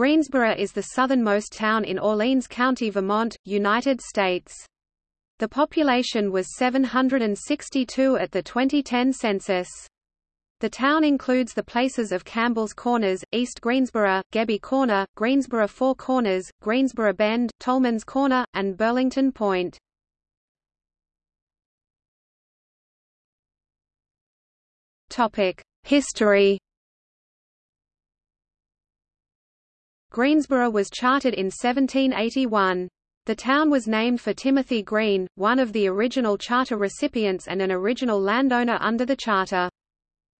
Greensboro is the southernmost town in Orleans County, Vermont, United States. The population was 762 at the 2010 census. The town includes the places of Campbell's Corners, East Greensboro, Gebbie Corner, Greensboro Four Corners, Greensboro Bend, Tolman's Corner, and Burlington Point. History Greensboro was chartered in 1781. The town was named for Timothy Green, one of the original charter recipients and an original landowner under the charter.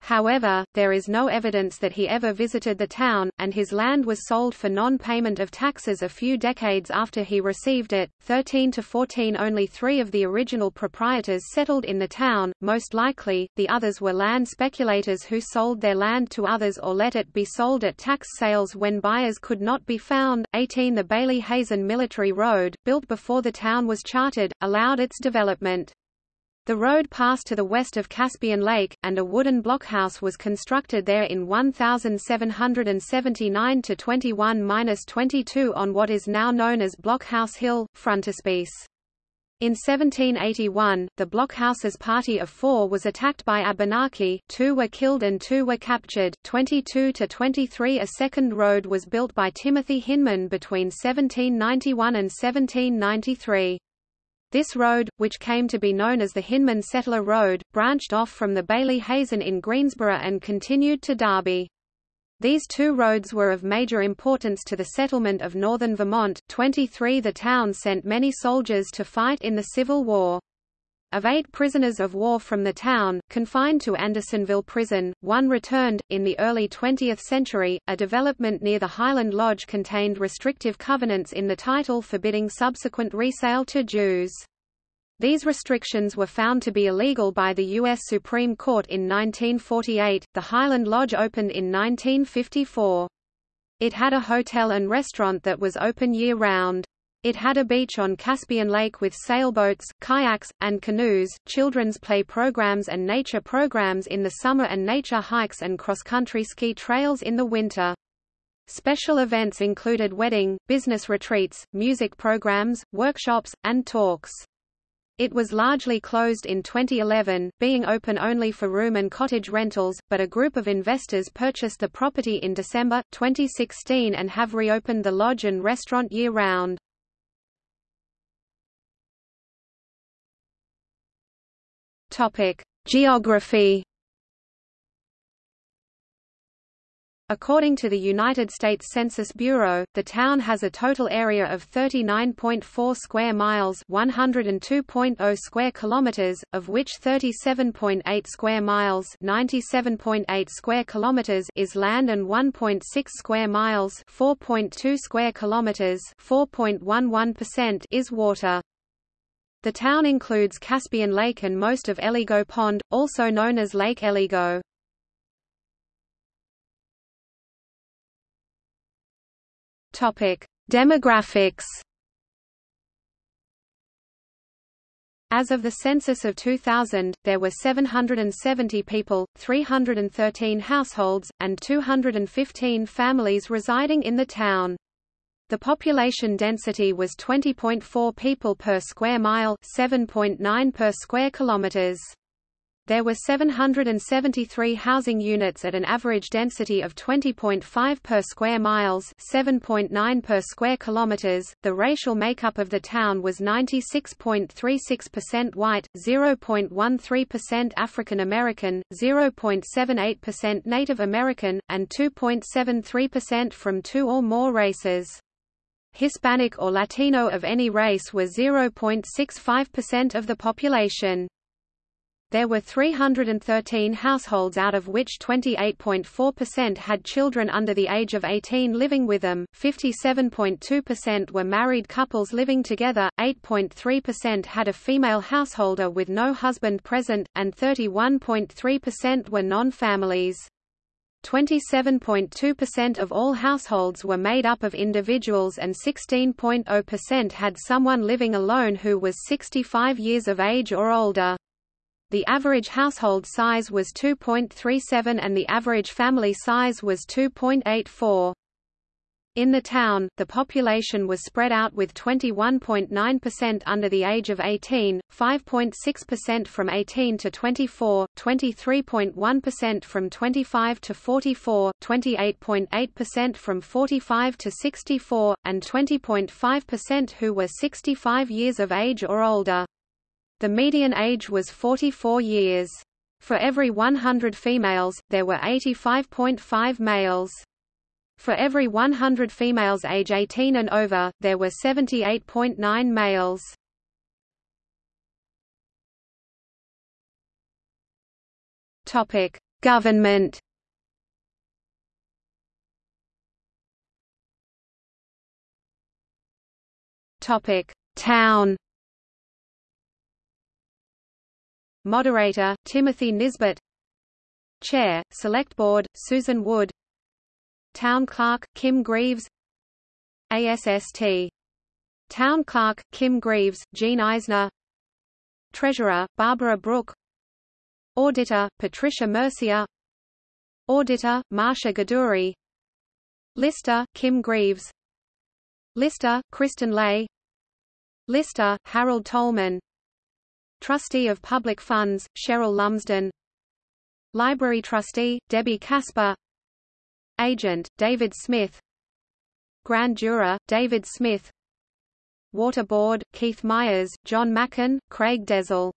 However, there is no evidence that he ever visited the town, and his land was sold for non-payment of taxes a few decades after he received it. 13 to 14 Only three of the original proprietors settled in the town, most likely, the others were land speculators who sold their land to others or let it be sold at tax sales when buyers could not be found. 18 The Bayley Hazen Military Road, built before the town was chartered, allowed its development. The road passed to the west of Caspian Lake, and a wooden blockhouse was constructed there in 1779–21–22 on what is now known as Blockhouse Hill, frontispiece. In 1781, the blockhouse's party of four was attacked by Abenaki, two were killed and two were captured. 22 to 23 A second road was built by Timothy Hinman between 1791 and 1793. This road, which came to be known as the Hinman Settler Road, branched off from the Bayley Hazen in Greensboro and continued to Derby. These two roads were of major importance to the settlement of northern Vermont. 23 The town sent many soldiers to fight in the Civil War. Of eight prisoners of war from the town, confined to Andersonville Prison, one returned. In the early 20th century, a development near the Highland Lodge contained restrictive covenants in the title forbidding subsequent resale to Jews. These restrictions were found to be illegal by the U.S. Supreme Court in 1948. The Highland Lodge opened in 1954. It had a hotel and restaurant that was open year-round. It had a beach on Caspian Lake with sailboats, kayaks, and canoes, children's play programs and nature programs in the summer and nature hikes and cross-country ski trails in the winter. Special events included wedding, business retreats, music programs, workshops, and talks. It was largely closed in 2011, being open only for room and cottage rentals, but a group of investors purchased the property in December, 2016 and have reopened the lodge and restaurant year-round. Geography According to the United States Census Bureau, the town has a total area of 39.4 square miles, 102.0 square kilometers, of which 37.8 square miles, 97.8 square kilometers is land and 1.6 square miles, 4.2 square kilometers, 4.11% is water. The town includes Caspian Lake and most of Eligo Pond, also known as Lake Eligo. Demographics. As of the census of 2000, there were 770 people, 313 households, and 215 families residing in the town. The population density was 20.4 people per square mile, 7.9 per square kilometers. There were 773 housing units at an average density of 20.5 per square miles, 7.9 per square kilometers. The racial makeup of the town was 96.36% white, 0.13% African American, 0.78% Native American, and 2.73% from two or more races. Hispanic or Latino of any race were 0.65% of the population. There were 313 households out of which 28.4% had children under the age of 18 living with them, 57.2% were married couples living together, 8.3% had a female householder with no husband present, and 31.3% were non-families. 27.2% of all households were made up of individuals and 16.0% had someone living alone who was 65 years of age or older. The average household size was 2.37 and the average family size was 2.84. In the town, the population was spread out with 21.9% under the age of 18, 5.6% from 18 to 24, 23.1% from 25 to 44, 28.8% from 45 to 64, and 20.5% who were 65 years of age or older. The median age was 44 years. For every 100 females, there were 85.5 males. For every 100 females age 18 and over, there were 78.9 males. Topic: Government. Topic: Town. Moderator: Timothy Nisbet. Chair: Select Board: Susan Wood. Town Clerk, Kim Greaves ASST. Town Clerk, Kim Greaves, Jean Eisner Treasurer, Barbara Brook Auditor, Patricia Mercier Auditor, Marsha Gaduri Lister, Kim Greaves Lister, Kristen Lay Lister, Harold Tolman Trustee of Public Funds, Cheryl Lumsden Library Trustee, Debbie Casper Agent, David Smith Grand Juror, David Smith Water Board, Keith Myers, John Mackin, Craig Dezel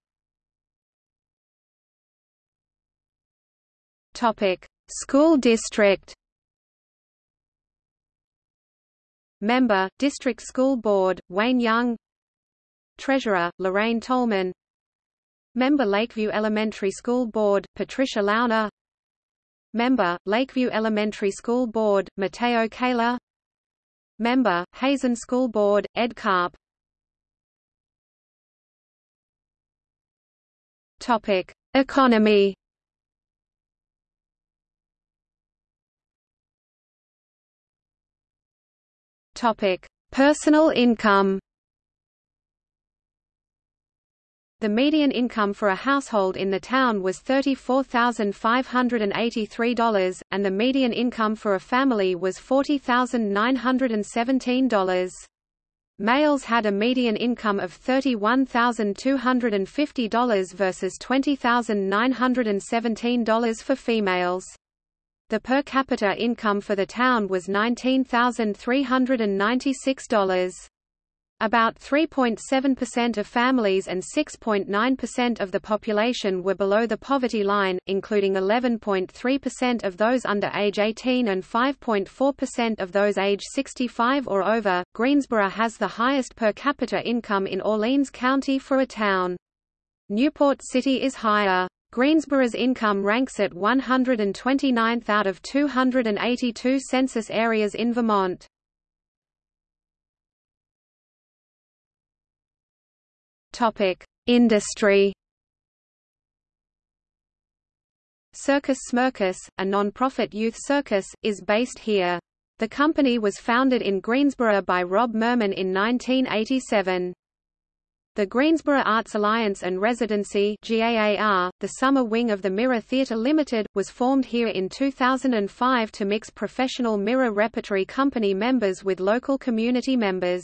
Topic: School District. Member, District School Board, Wayne Young. Treasurer, Lorraine Tolman. Member Lakeview Elementary School Board, Patricia Launer. Member, Lakeview Elementary School Board, Mateo Kaler Member, Hazen School Board, Ed Karp Topic: Economy. Topic: Personal income. The median income for a household in the town was $34,583, and the median income for a family was $40,917. Males had a median income of $31,250 versus $20,917 for females. The per capita income for the town was $19,396. About 3.7% of families and 6.9% of the population were below the poverty line, including 11.3% of those under age 18 and 5.4% of those age 65 or over. Greensboro has the highest per capita income in Orleans County for a town. Newport City is higher. Greensboro's income ranks at 129th out of 282 census areas in Vermont. Topic: Industry. Circus Smirkus, a non-profit youth circus, is based here. The company was founded in Greensboro by Rob Mermin in 1987. The Greensboro Arts Alliance and Residency GAAR, the summer wing of the Mirror Theatre Limited, was formed here in 2005 to mix professional Mirror Repertory Company members with local community members.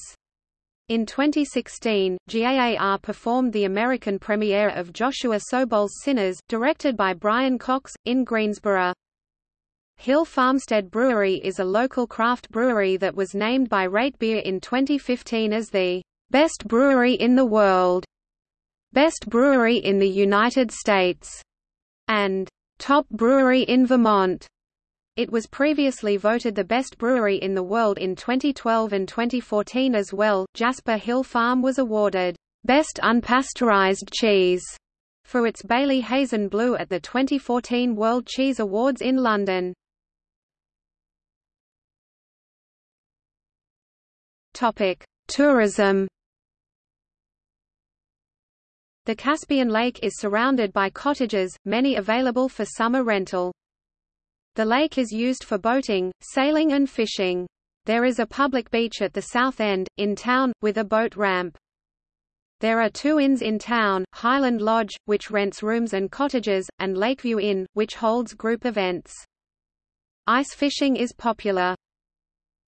In 2016, GAAR performed the American premiere of Joshua Sobol's Sinners, directed by Brian Cox, in Greensboro. Hill Farmstead Brewery is a local craft brewery that was named by Rate Beer in 2015 as the best brewery in the world, best brewery in the United States, and top brewery in Vermont. It was previously voted the best brewery in the world in 2012 and 2014 as well. Jasper Hill Farm was awarded Best Unpasteurized Cheese for its Bayley Hazen Blue at the 2014 World Cheese Awards in London. Topic: Tourism. The Caspian Lake is surrounded by cottages, many available for summer rental. The lake is used for boating, sailing and fishing. There is a public beach at the south end, in town, with a boat ramp. There are two inns in town, Highland Lodge, which rents rooms and cottages, and Lakeview Inn, which holds group events. Ice fishing is popular.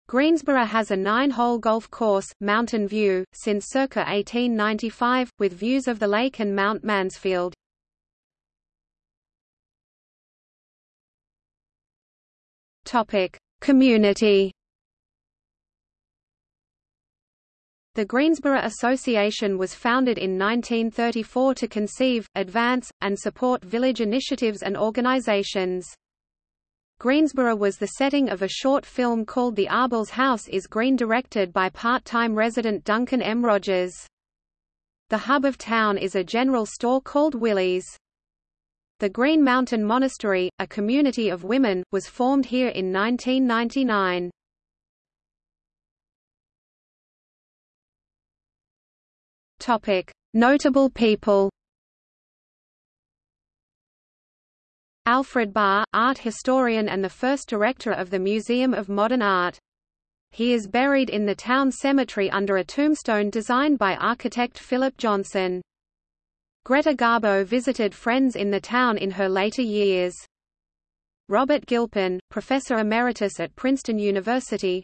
Greensboro has a nine-hole golf course, Mountain View, since circa 1895, with views of the lake and Mount Mansfield. Community The Greensboro Association was founded in 1934 to conceive, advance, and support village initiatives and organizations. Greensboro was the setting of a short film called The Arbel's House is Green directed by part-time resident Duncan M. Rogers. The hub of town is a general store called Willey's. The Green Mountain Monastery, a community of women, was formed here in 1999. Topic: Notable people Alfred Barr, art historian and the first director of the Museum of Modern Art. He is buried in the town cemetery under a tombstone designed by architect Philip Johnson. Greta Garbo visited friends in the town in her later years. Robert Gilpin, professor emeritus at Princeton University.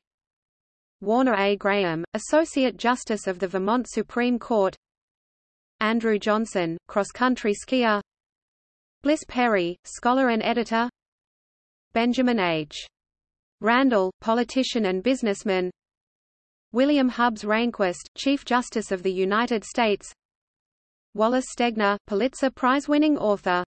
Warner A. Graham, Associate Justice of the Vermont Supreme Court. Andrew Johnson, cross-country skier Bliss Perry, scholar and editor Benjamin H. Randall, politician and businessman William Hubbs Rehnquist, Chief Justice of the United States Wallace Stegner, Pulitzer Prize-winning author